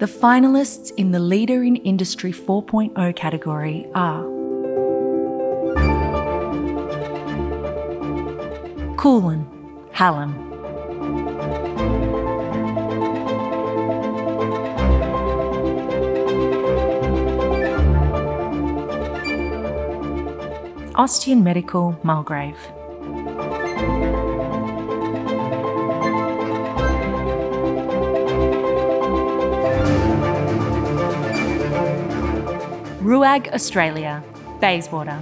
The finalists in the Leader in Industry 4.0 category are Coolin, Hallam. Ostian Medical, Mulgrave. Ruag Australia, Bayswater.